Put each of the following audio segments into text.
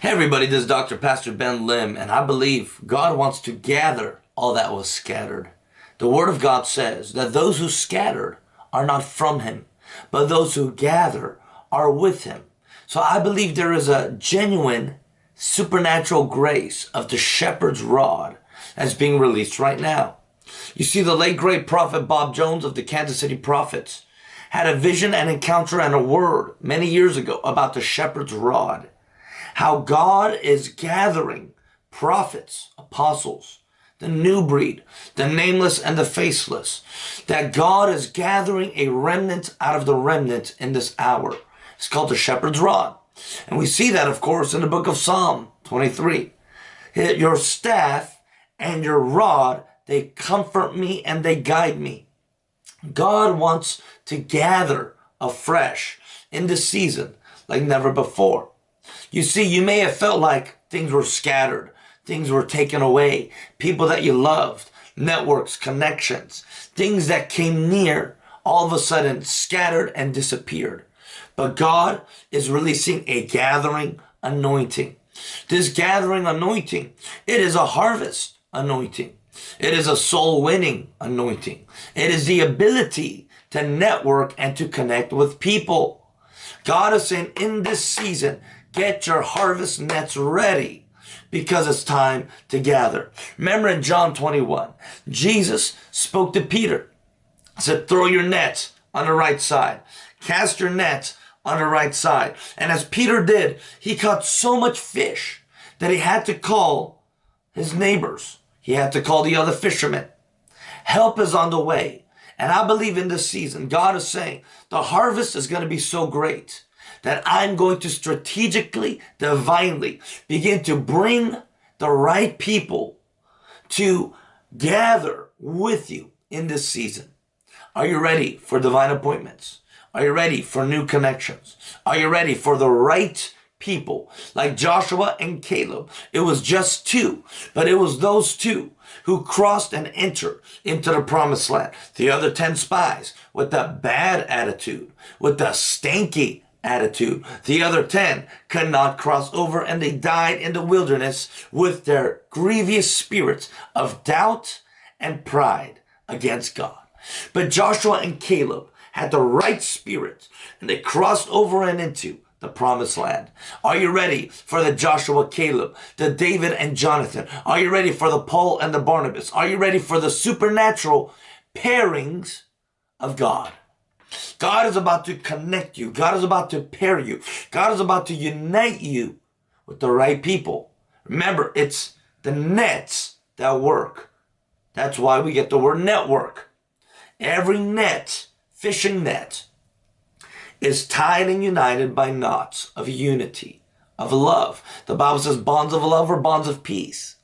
Hey everybody, this is Dr. Pastor Ben Lim, and I believe God wants to gather all that was scattered. The Word of God says that those who scattered are not from Him, but those who gather are with Him. So I believe there is a genuine supernatural grace of the shepherd's rod that's being released right now. You see, the late great prophet Bob Jones of the Kansas City Prophets had a vision and encounter and a word many years ago about the shepherd's rod how God is gathering prophets, apostles, the new breed, the nameless and the faceless, that God is gathering a remnant out of the remnant in this hour. It's called the shepherd's rod. And we see that, of course, in the book of Psalm 23. Your staff and your rod, they comfort me and they guide me. God wants to gather afresh in this season like never before. You see, you may have felt like things were scattered, things were taken away, people that you loved, networks, connections, things that came near, all of a sudden scattered and disappeared. But God is releasing a gathering anointing. This gathering anointing, it is a harvest anointing. It is a soul winning anointing. It is the ability to network and to connect with people. God is saying in this season, Get your harvest nets ready because it's time to gather. Remember in John 21, Jesus spoke to Peter, said, throw your nets on the right side. Cast your nets on the right side. And as Peter did, he caught so much fish that he had to call his neighbors. He had to call the other fishermen. Help is on the way. And I believe in this season, God is saying the harvest is going to be so great that I'm going to strategically, divinely begin to bring the right people to gather with you in this season. Are you ready for divine appointments? Are you ready for new connections? Are you ready for the right people like Joshua and Caleb? It was just two, but it was those two who crossed and entered into the promised land. The other 10 spies with the bad attitude, with the stanky attitude. The other 10 could not cross over and they died in the wilderness with their grievous spirits of doubt and pride against God. But Joshua and Caleb had the right spirit and they crossed over and into the promised land. Are you ready for the Joshua Caleb, the David and Jonathan? Are you ready for the Paul and the Barnabas? Are you ready for the supernatural pairings of God? God is about to connect you. God is about to pair you. God is about to unite you with the right people. Remember, it's the nets that work. That's why we get the word network. Every net, fishing net, is tied and united by knots of unity, of love. The Bible says bonds of love or bonds of peace.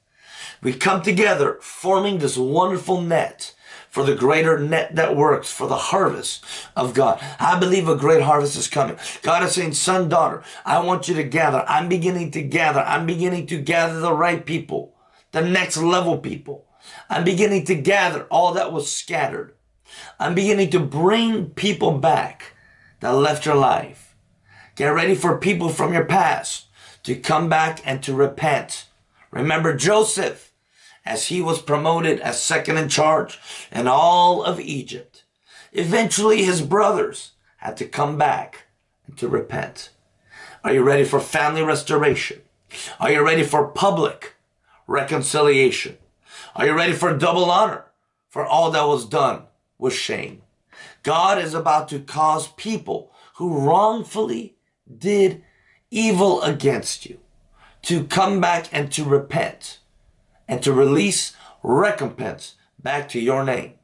We come together forming this wonderful net for the greater net that works for the harvest of God. I believe a great harvest is coming. God is saying, son, daughter, I want you to gather. I'm beginning to gather. I'm beginning to gather the right people, the next level people. I'm beginning to gather all that was scattered. I'm beginning to bring people back that left your life. Get ready for people from your past to come back and to repent. Remember Joseph as he was promoted as second in charge in all of Egypt. Eventually his brothers had to come back and to repent. Are you ready for family restoration? Are you ready for public reconciliation? Are you ready for double honor for all that was done with shame? God is about to cause people who wrongfully did evil against you to come back and to repent and to release recompense back to your name.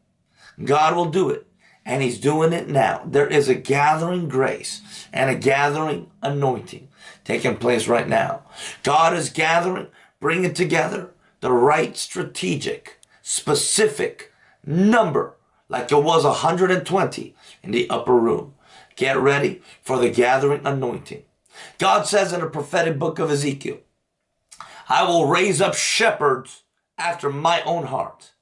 God will do it. And he's doing it now. There is a gathering grace and a gathering anointing taking place right now. God is gathering, bringing together the right strategic, specific number, like it was 120 in the upper room. Get ready for the gathering anointing. God says in the prophetic book of Ezekiel, I will raise up shepherds after my own heart.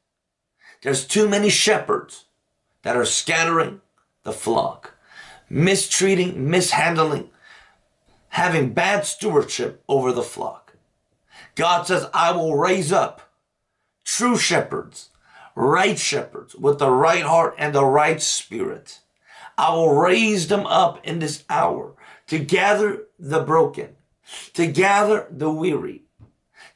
There's too many shepherds that are scattering the flock, mistreating, mishandling, having bad stewardship over the flock. God says, I will raise up true shepherds, right shepherds with the right heart and the right spirit. I will raise them up in this hour to gather the broken, to gather the weary,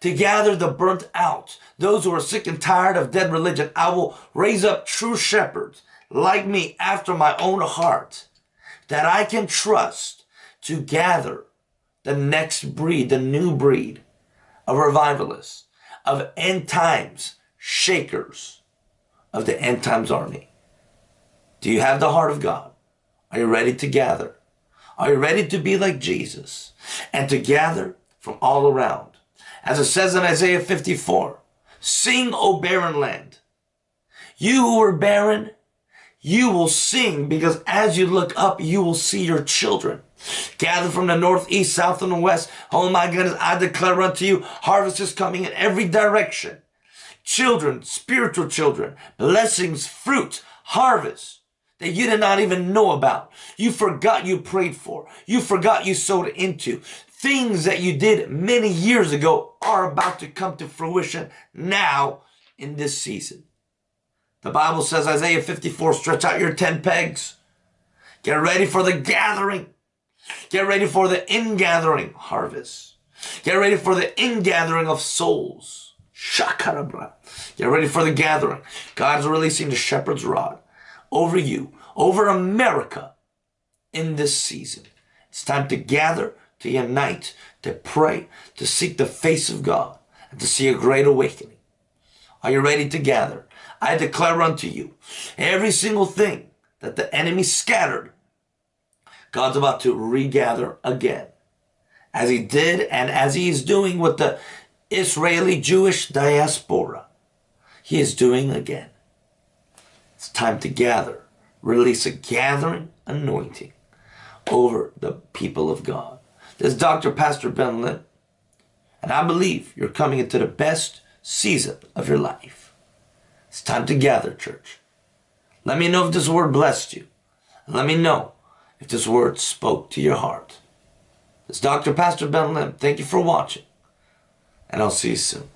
to gather the burnt out, those who are sick and tired of dead religion. I will raise up true shepherds like me after my own heart that I can trust to gather the next breed, the new breed of revivalists, of end times shakers of the end times army. Do you have the heart of God? Are you ready to gather? Are you ready to be like Jesus and to gather from all around? As it says in Isaiah 54, sing, O barren land. You who are barren, you will sing because as you look up, you will see your children. Gather from the north, east, south, and the west. Oh my goodness, I declare unto you, harvest is coming in every direction. Children, spiritual children, blessings, fruit, harvest that you did not even know about. You forgot you prayed for. You forgot you sowed into. Things that you did many years ago are about to come to fruition now in this season. The Bible says, Isaiah 54, stretch out your 10 pegs. Get ready for the gathering. Get ready for the ingathering harvest. Get ready for the ingathering of souls. Shakarabra. Get ready for the gathering. God is releasing the shepherd's rod over you, over America in this season. It's time to gather, to unite, to pray, to seek the face of God, and to see a great awakening. Are you ready to gather? I declare unto you every single thing that the enemy scattered, God's about to regather again. As he did and as he is doing with the Israeli Jewish diaspora, he is doing again. It's time to gather, release a gathering anointing over the people of God. This is Dr. Pastor Ben Lim, and I believe you're coming into the best season of your life. It's time to gather, church. Let me know if this word blessed you. Let me know if this word spoke to your heart. It's Dr. Pastor Ben Lim. Thank you for watching, and I'll see you soon.